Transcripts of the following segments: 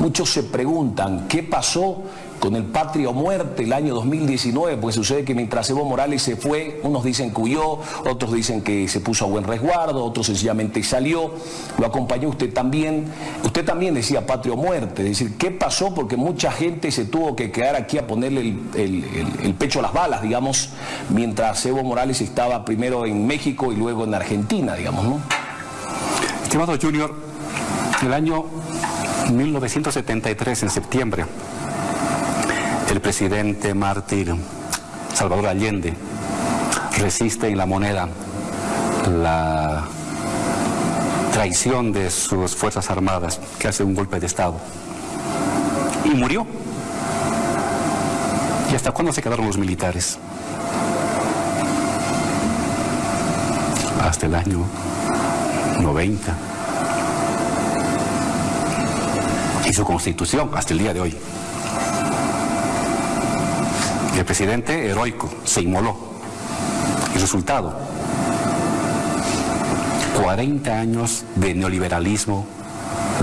Muchos se preguntan qué pasó con el Patria o Muerte el año 2019, pues sucede que mientras Evo Morales se fue, unos dicen que huyó, otros dicen que se puso a buen resguardo, otros sencillamente salió, lo acompañó usted también, usted también decía Patria o Muerte, es decir, ¿qué pasó? Porque mucha gente se tuvo que quedar aquí a ponerle el, pecho a las balas, digamos, mientras Evo Morales estaba primero en México y luego en Argentina, digamos, ¿no? Estimado Junior, el año 1973, en septiembre, el presidente mártir Salvador Allende resiste en la moneda la traición de sus Fuerzas Armadas, que hace un golpe de Estado. Y murió. ¿Y hasta cuándo se quedaron los militares? Hasta el año 90. Y su constitución hasta el día de hoy. El presidente heroico se inmoló. El resultado, 40 años de neoliberalismo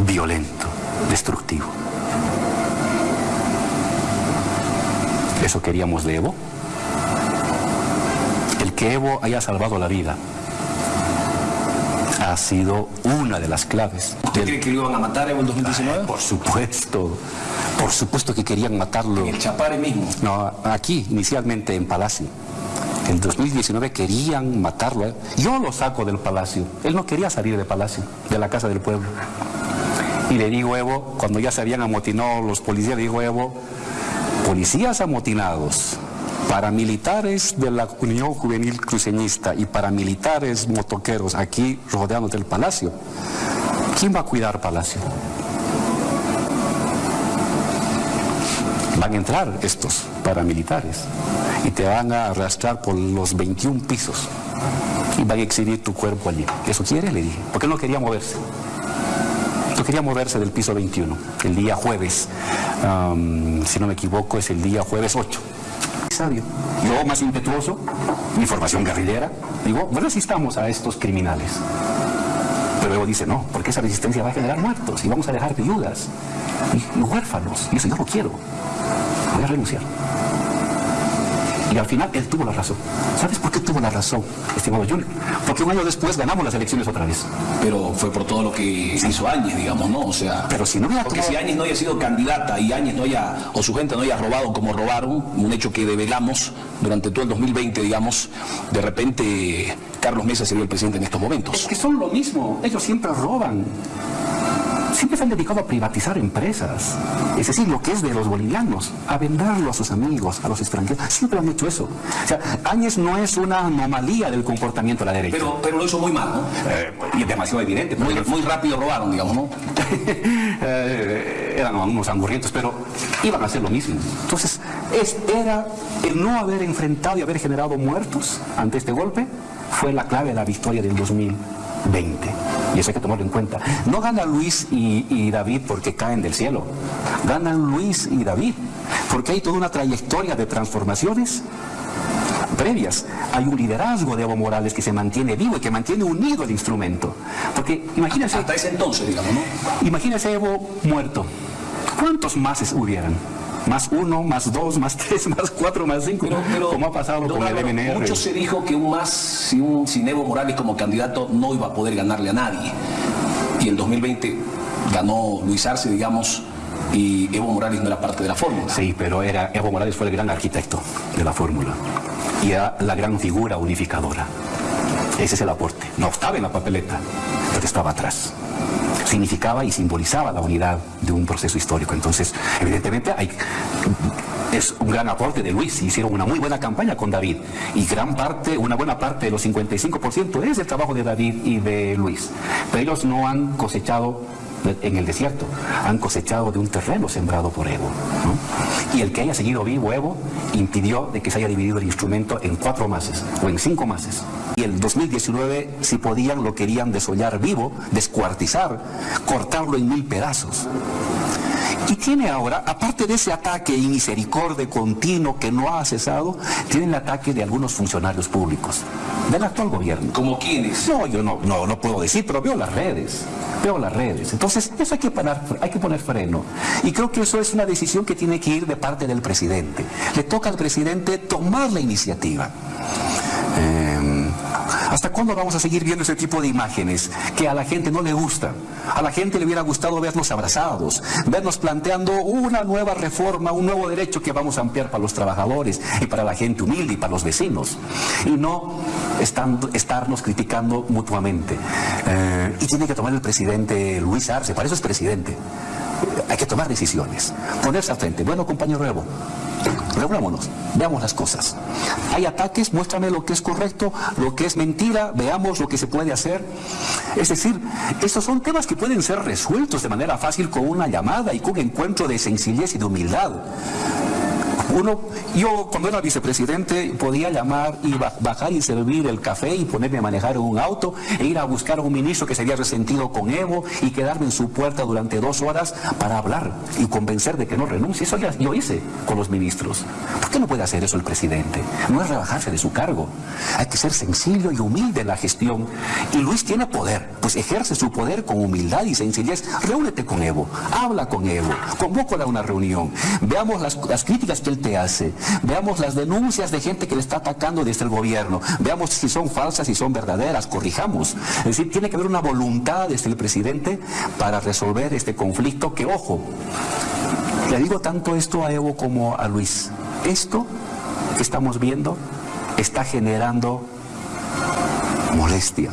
violento, destructivo. ¿Eso queríamos de Evo? El que Evo haya salvado la vida ha sido una de las claves. ¿Usted cree que lo iban a matar Evo en 2019? por supuesto. Por supuesto que querían matarlo. ¿En el Chapare mismo? No, aquí, inicialmente en Palacio. En 2019 querían matarlo. Yo lo saco del Palacio. Él no quería salir del Palacio, de la Casa del Pueblo. Y le digo, Evo, cuando ya se habían amotinado los policías, le digo, Evo, policías amotinados, paramilitares de la Unión Juvenil Cruceñista y paramilitares motoqueros aquí rodeando el Palacio. ¿Quién va a cuidar Palacio? van a entrar estos paramilitares y te van a arrastrar por los 21 pisos y van a exhibir tu cuerpo allí. ¿Eso quiere? Le dije. Porque no quería moverse. No quería moverse del piso 21, el día jueves. si no me equivoco, es el día jueves 8. Sabio. Yo, más impetuoso, mi formación guerrillera, digo, resistamos a estos criminales. Pero luego dice, no, porque esa resistencia va a generar muertos y vamos a dejar viudas y huérfanos. Y eso yo no quiero voy a renunciar. Y al final él tuvo la razón. ¿Sabes por qué tuvo la razón, estimado Junior? Porque un año después ganamos las elecciones otra vez. Pero fue por todo lo que hizo Áñez, digamos, ¿no? O sea, pero si no Porque si Áñez no haya sido candidata y Áñez no haya, o su gente no haya robado como robaron, un hecho que develamos durante todo el 2020, digamos, de repente Carlos Mesa sería el presidente en estos momentos. Es que son lo mismo, ellos siempre roban siempre se han dedicado a privatizar empresas. Es decir, lo que es de los bolivianos, a venderlo a sus amigos, a los extranjeros. Siempre han hecho eso. O sea, Áñez no es una anomalía del comportamiento de la derecha. Pero, pero lo hizo muy mal, ¿no? Eh, y es demasiado evidente. Muy, muy rápido robaron, digamos, ¿no? Eh, eran unos angurrientos, pero iban a hacer lo mismo. Entonces, es, era el no haber enfrentado y haber generado muertos ante este golpe, fue la clave de la victoria del 2020 y eso hay que tomarlo en cuenta. No ganan Luis y, David porque caen del cielo, ganan Luis y David porque hay toda una trayectoria de transformaciones previas. Hay un liderazgo de Evo Morales que se mantiene vivo y que mantiene unido el instrumento. Porque imagínense... Hasta ese entonces, digamos, ¿no? Imagínense Evo muerto. ¿Cuántos más hubieran? Más uno, más dos, más tres, más cuatro, más cinco, pero, como ha pasado con el MNR. Mucho se dijo que un más, si un, sin Evo Morales como candidato no iba a poder ganarle a nadie. Y en 2020 ganó Luis Arce, digamos, y Evo Morales no era parte de la fórmula. Sí, pero era, Evo Morales fue el gran arquitecto de la fórmula y era la gran figura unificadora. Ese es el aporte. No estaba en la papeleta, estaba atrás significaba y simbolizaba la unidad de un proceso histórico. Entonces, evidentemente hay es un gran aporte de Luis, hicieron una muy buena campaña con David y gran parte, una buena parte de los 55% es el trabajo de David y de Luis. Pero ellos no han cosechado en el desierto, han cosechado de un terreno sembrado por Evo. Y el que haya seguido vivo Evo impidió de que se haya dividido el instrumento en cuatro mases o en cinco mases. Y el 2019, si podían, lo querían desollar vivo, descuartizar, cortarlo en mil pedazos. Y tiene ahora, aparte de ese ataque y misericordia continuo que no ha cesado, tiene el ataque de algunos funcionarios públicos del actual gobierno. ¿Como quiénes? No, yo no, no, no puedo decir, pero veo las redes. Veo las redes. Entonces, eso hay que, poner, hay que poner freno. Y creo que eso es una decisión que tiene que ir de parte del presidente. Le toca al presidente tomar la iniciativa. Eh, ¿Hasta cuándo vamos a seguir viendo ese tipo de imágenes que a la gente no le gusta? A la gente le hubiera gustado vernos abrazados, vernos planteando una nueva reforma, un nuevo derecho que vamos a ampliar para los trabajadores y para la gente humilde y para los vecinos. Y no estarnos criticando mutuamente. Eh, y tiene que tomar el presidente Luis Arce, para eso es presidente. Hay que tomar decisiones, ponerse al frente. Bueno, compañero Evo, Reunámonos, veamos las cosas. Hay ataques, muéstrame lo que es correcto, lo que es mentira, veamos lo que se puede hacer. Es decir, estos son temas que pueden ser resueltos de manera fácil con una llamada y con un encuentro de sencillez y de humildad. Uno, yo cuando era vicepresidente podía llamar y bajar y servir el café y ponerme a manejar un auto e ir a buscar a un ministro que se había resentido con Evo y quedarme en su puerta durante dos horas para hablar y convencer de que no renuncie. Eso ya yo hice con los ministros. ¿Por qué no puede hacer eso el presidente? No es rebajarse de su cargo. Hay que ser sencillo y humilde en la gestión. Y Luis tiene poder, pues ejerce su poder con humildad y sencillez. Reúnete con Evo, habla con Evo, convócala a una reunión. Veamos las críticas que él te hace. Veamos las denuncias de gente que le está atacando desde el gobierno. Veamos si son falsas, si son verdaderas, corrijamos. Es decir, tiene que haber una voluntad desde el presidente para resolver este conflicto que, ojo, le digo tanto esto a Evo como a Luis. Esto que estamos viendo está generando molestia